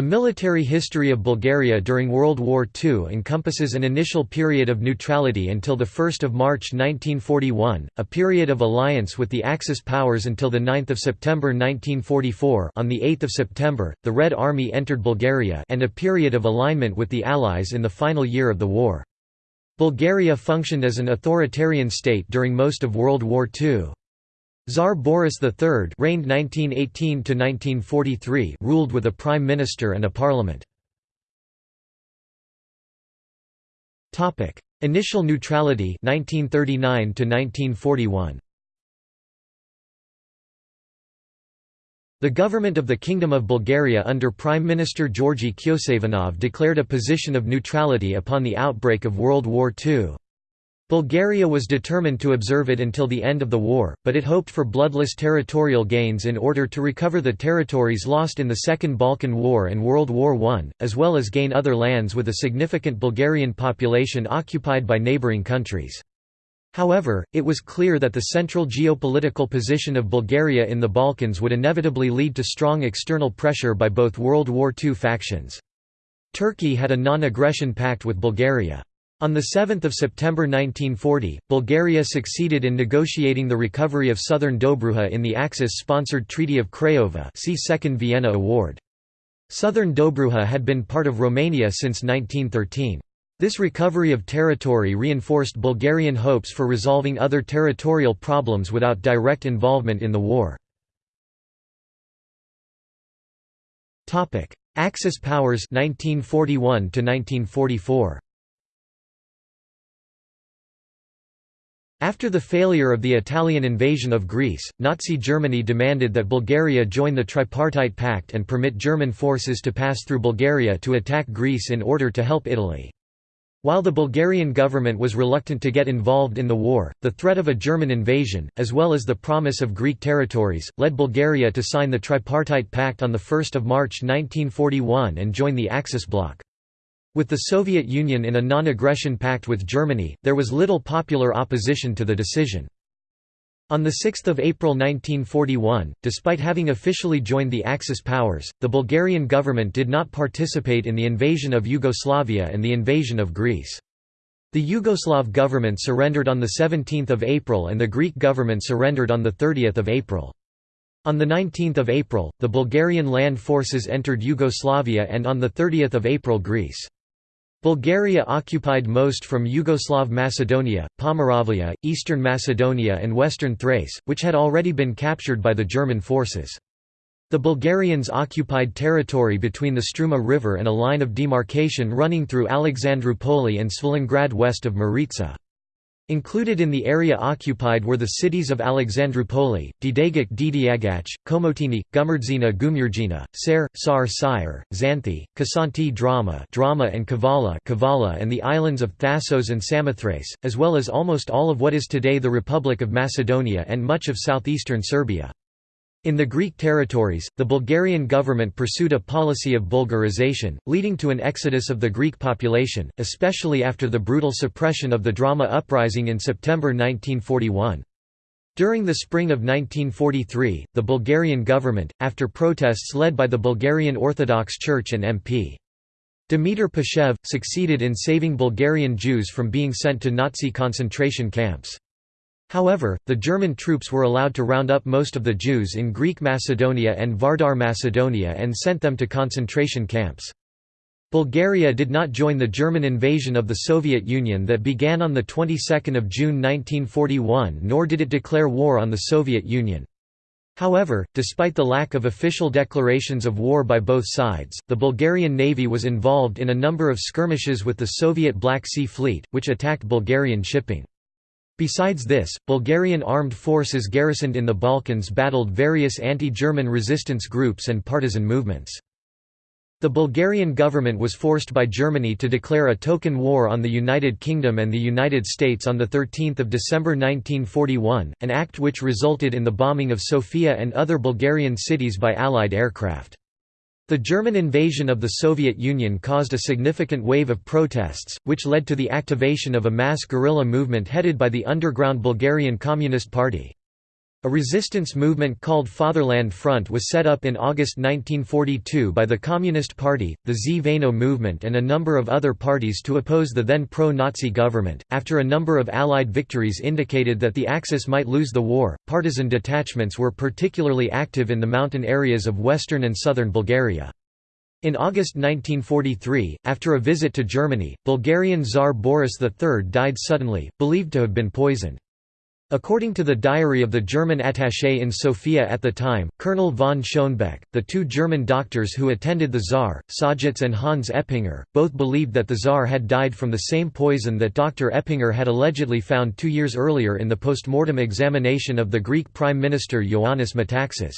The military history of Bulgaria during World War II encompasses an initial period of neutrality until 1 March 1941, a period of alliance with the Axis powers until 9 September 1944 on 8 September, the Red Army entered Bulgaria and a period of alignment with the Allies in the final year of the war. Bulgaria functioned as an authoritarian state during most of World War II. Tsar Boris III reigned 1918 ruled with a prime minister and a parliament. Initial neutrality 1939 1941. The government of the Kingdom of Bulgaria under Prime Minister Georgy Kyoseivanov declared a position of neutrality upon the outbreak of World War II. Bulgaria was determined to observe it until the end of the war, but it hoped for bloodless territorial gains in order to recover the territories lost in the Second Balkan War and World War I, as well as gain other lands with a significant Bulgarian population occupied by neighbouring countries. However, it was clear that the central geopolitical position of Bulgaria in the Balkans would inevitably lead to strong external pressure by both World War II factions. Turkey had a non-aggression pact with Bulgaria. On 7 September 1940, Bulgaria succeeded in negotiating the recovery of southern Dobruja in the Axis-sponsored Treaty of Craiova see Second Vienna Award. Southern Dobruja had been part of Romania since 1913. This recovery of territory reinforced Bulgarian hopes for resolving other territorial problems without direct involvement in the war. Axis powers 1941 1944. After the failure of the Italian invasion of Greece, Nazi Germany demanded that Bulgaria join the Tripartite Pact and permit German forces to pass through Bulgaria to attack Greece in order to help Italy. While the Bulgarian government was reluctant to get involved in the war, the threat of a German invasion, as well as the promise of Greek territories, led Bulgaria to sign the Tripartite Pact on 1 March 1941 and join the Axis bloc. With the Soviet Union in a non-aggression pact with Germany, there was little popular opposition to the decision. On 6 April 1941, despite having officially joined the Axis powers, the Bulgarian government did not participate in the invasion of Yugoslavia and the invasion of Greece. The Yugoslav government surrendered on 17 April and the Greek government surrendered on 30 April. On 19 April, the Bulgarian land forces entered Yugoslavia and on 30 April Greece. Bulgaria occupied most from Yugoslav Macedonia, Pomoravia, eastern Macedonia and western Thrace, which had already been captured by the German forces. The Bulgarians occupied territory between the Struma River and a line of demarcation running through Alexandroupoli and Svilengrad west of Maritsa. Included in the area occupied were the cities of Alexandroupoli, Didagic Didiagac, Komotini, Gumurdzina Gumurgina, Ser, Sar Sire, Xanthi, Kasanti Drama, Drama and Kavala, Kavala and the islands of Thassos and Samothrace, as well as almost all of what is today the Republic of Macedonia and much of southeastern Serbia. In the Greek territories, the Bulgarian government pursued a policy of Bulgarization, leading to an exodus of the Greek population, especially after the brutal suppression of the drama uprising in September 1941. During the spring of 1943, the Bulgarian government, after protests led by the Bulgarian Orthodox Church and MP. Dimitar Pashev, succeeded in saving Bulgarian Jews from being sent to Nazi concentration camps. However, the German troops were allowed to round up most of the Jews in Greek Macedonia and Vardar Macedonia and sent them to concentration camps. Bulgaria did not join the German invasion of the Soviet Union that began on the 22nd of June 1941 nor did it declare war on the Soviet Union. However, despite the lack of official declarations of war by both sides, the Bulgarian Navy was involved in a number of skirmishes with the Soviet Black Sea Fleet, which attacked Bulgarian shipping. Besides this, Bulgarian armed forces garrisoned in the Balkans battled various anti-German resistance groups and partisan movements. The Bulgarian government was forced by Germany to declare a token war on the United Kingdom and the United States on 13 December 1941, an act which resulted in the bombing of Sofia and other Bulgarian cities by Allied aircraft. The German invasion of the Soviet Union caused a significant wave of protests, which led to the activation of a mass guerrilla movement headed by the underground Bulgarian Communist Party. A resistance movement called Fatherland Front was set up in August 1942 by the Communist Party, the Zveno movement, and a number of other parties to oppose the then pro Nazi government. After a number of Allied victories indicated that the Axis might lose the war, partisan detachments were particularly active in the mountain areas of western and southern Bulgaria. In August 1943, after a visit to Germany, Bulgarian Tsar Boris III died suddenly, believed to have been poisoned. According to the diary of the German attaché in Sofia at the time, Colonel von Schoenebeck, the two German doctors who attended the Tsar, Sajitz and Hans Eppinger, both believed that the Tsar had died from the same poison that Dr. Eppinger had allegedly found two years earlier in the post-mortem examination of the Greek Prime Minister Ioannis Metaxas.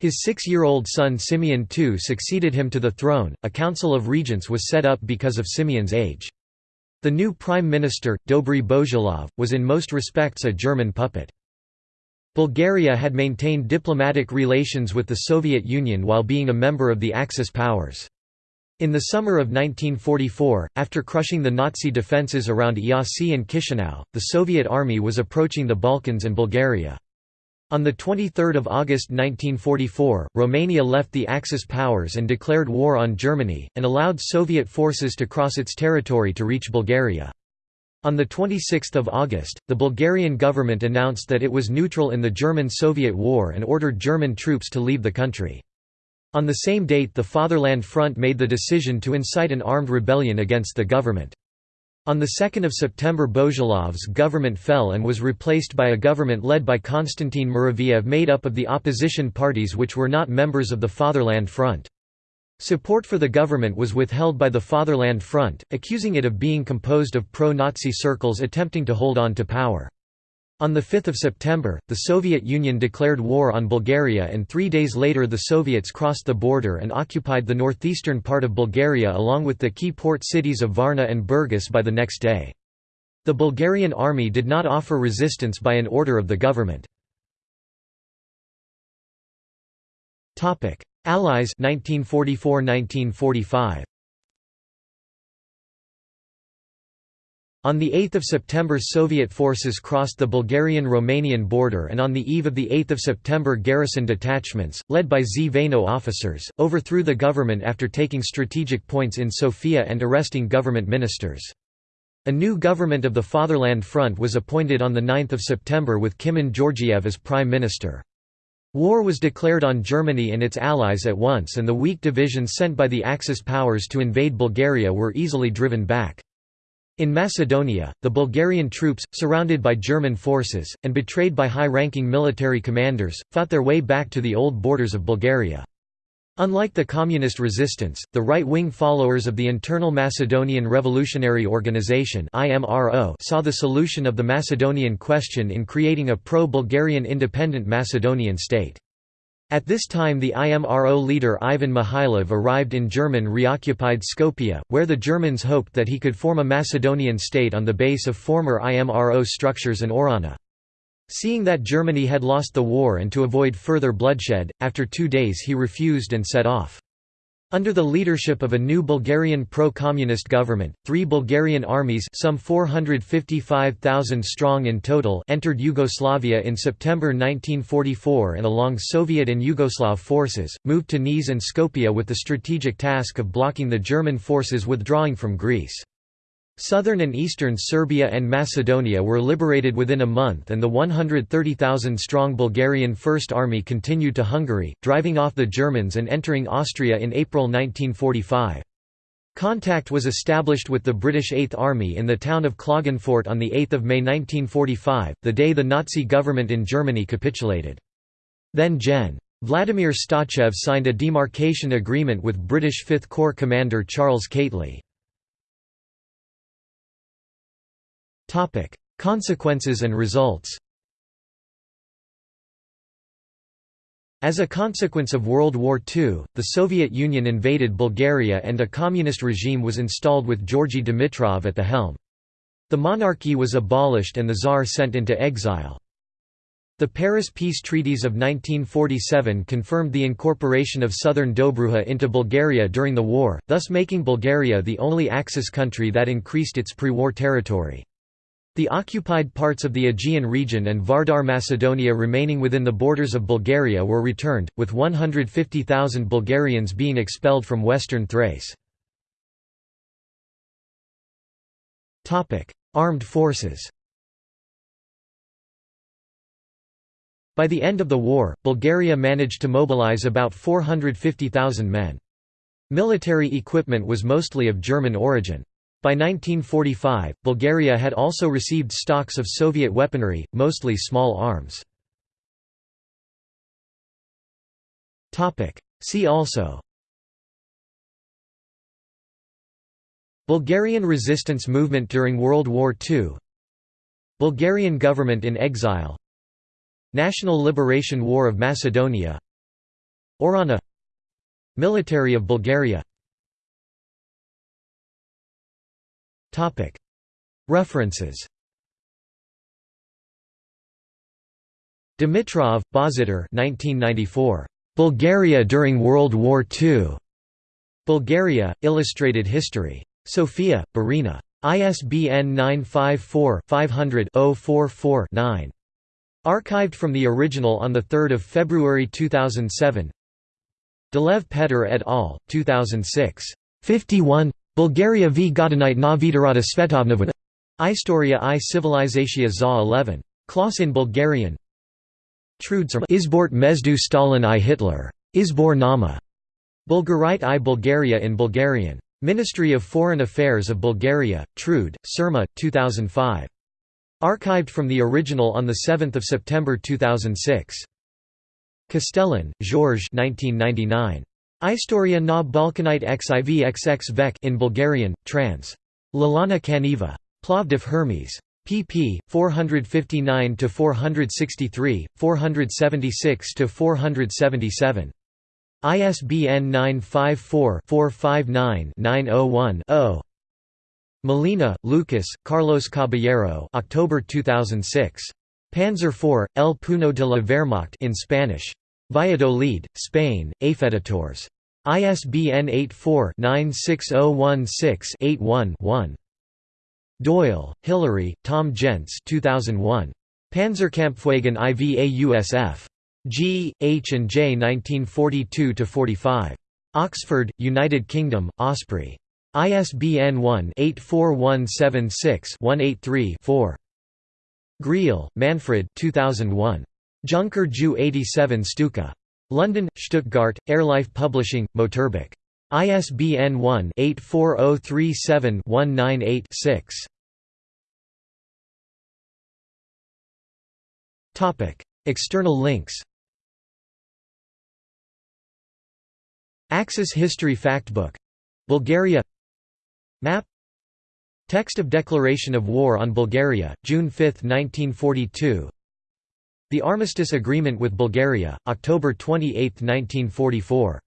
His six-year-old son Simeon II succeeded him to the throne, a council of regents was set up because of Simeon's age. The new prime minister, Dobry Bozhilov, was in most respects a German puppet. Bulgaria had maintained diplomatic relations with the Soviet Union while being a member of the Axis powers. In the summer of 1944, after crushing the Nazi defences around Iasi and Chisinau, the Soviet army was approaching the Balkans and Bulgaria. On 23 August 1944, Romania left the Axis powers and declared war on Germany, and allowed Soviet forces to cross its territory to reach Bulgaria. On 26 August, the Bulgarian government announced that it was neutral in the German-Soviet war and ordered German troops to leave the country. On the same date the Fatherland Front made the decision to incite an armed rebellion against the government. On 2 September Bozhilov's government fell and was replaced by a government led by Konstantin Muraviev made up of the opposition parties which were not members of the Fatherland Front. Support for the government was withheld by the Fatherland Front, accusing it of being composed of pro-Nazi circles attempting to hold on to power. On 5 September, the Soviet Union declared war on Bulgaria and three days later the Soviets crossed the border and occupied the northeastern part of Bulgaria along with the key port cities of Varna and Burgas by the next day. The Bulgarian army did not offer resistance by an order of the government. Allies 1944–1945 On 8 September Soviet forces crossed the Bulgarian-Romanian border and on the eve of 8 September garrison detachments, led by Zveno officers, overthrew the government after taking strategic points in Sofia and arresting government ministers. A new government of the Fatherland Front was appointed on 9 September with Kimon Georgiev as prime minister. War was declared on Germany and its allies at once and the weak divisions sent by the Axis powers to invade Bulgaria were easily driven back. In Macedonia, the Bulgarian troops, surrounded by German forces, and betrayed by high-ranking military commanders, fought their way back to the old borders of Bulgaria. Unlike the communist resistance, the right-wing followers of the Internal Macedonian Revolutionary Organization saw the solution of the Macedonian question in creating a pro-Bulgarian independent Macedonian state. At this time the IMRO leader Ivan Mikhailov arrived in German reoccupied Skopje, where the Germans hoped that he could form a Macedonian state on the base of former IMRO structures in Ohrana. Seeing that Germany had lost the war and to avoid further bloodshed, after two days he refused and set off. Under the leadership of a new Bulgarian pro-communist government, three Bulgarian armies some 455,000 strong in total entered Yugoslavia in September 1944 and along Soviet and Yugoslav forces, moved to Niš and Skopje with the strategic task of blocking the German forces withdrawing from Greece. Southern and eastern Serbia and Macedonia were liberated within a month and the 130,000-strong Bulgarian First Army continued to Hungary, driving off the Germans and entering Austria in April 1945. Contact was established with the British Eighth Army in the town of Klagenfurt on 8 May 1945, the day the Nazi government in Germany capitulated. Then Gen. Vladimir Stoychev signed a demarcation agreement with British Fifth Corps commander Charles Keightley. Consequences and results. As a consequence of World War II, the Soviet Union invaded Bulgaria and a communist regime was installed with Georgy Dimitrov at the helm. The monarchy was abolished and the Tsar sent into exile. The Paris Peace Treaties of 1947 confirmed the incorporation of southern Dobruja into Bulgaria during the war, thus making Bulgaria the only Axis country that increased its pre-war territory. The occupied parts of the Aegean region and Vardar Macedonia remaining within the borders of Bulgaria were returned, with 150,000 Bulgarians being expelled from western Thrace. Armed forces By the end of the war, Bulgaria managed to mobilize about 450,000 men. Military equipment was mostly of German origin. By 1945, Bulgaria had also received stocks of Soviet weaponry, mostly small arms. See also Bulgarian resistance movement during World War II Bulgarian government in exile National Liberation War of Macedonia Ohrana Military of Bulgaria References Dimitrov, Bozhidar 1994. Bulgaria during World War II. Bulgaria, Illustrated History. Sofia, Barina. ISBN 954-500-044-9. Archived from the original on 3 February 2007 Delev Petter et al., 2006. 51 Bulgaria v Godinite na Vidarata Svetovnova Istoria i Civilizatia za 11. Klaus in Bulgarian Trudzer Izbort Mezdu Stalin i Hitler. Izbor Nama. Bulgarite i Bulgaria in Bulgarian. Ministry of Foreign Affairs of Bulgaria, Trud, Surma, 2005. Archived from the original on 7 September 2006. Castellan, Georges 1999. Istoria na Balkanite xivxx vek in Bulgarian, trans. Lalana Kaneva. Plovdiv Hermes. pp. 459–463, 476–477. ISBN 954-459-901-0. Molina, Lucas, Carlos Caballero October 2006. Panzer IV, El Puno de la Wehrmacht in Spanish. Valladolid, Spain, Afeditors. ISBN 84-96016-81-1. Doyle, Hillary, Tom Jentz 2001. Panzerkampfwagen IVA-USF. G, H and J 1942–45. Oxford, United Kingdom, Osprey. ISBN 1-84176-183-4. Griehl, Manfred 2001. Junker Ju 87 Stuka. London, Stuttgart, Airlife Publishing, Motorbuch. ISBN 1-84037-198-6. External links Axis History Factbook. Bulgaria Map Text of Declaration of War on Bulgaria, June 5, 1942 The Armistice Agreement with Bulgaria, October 28, 1944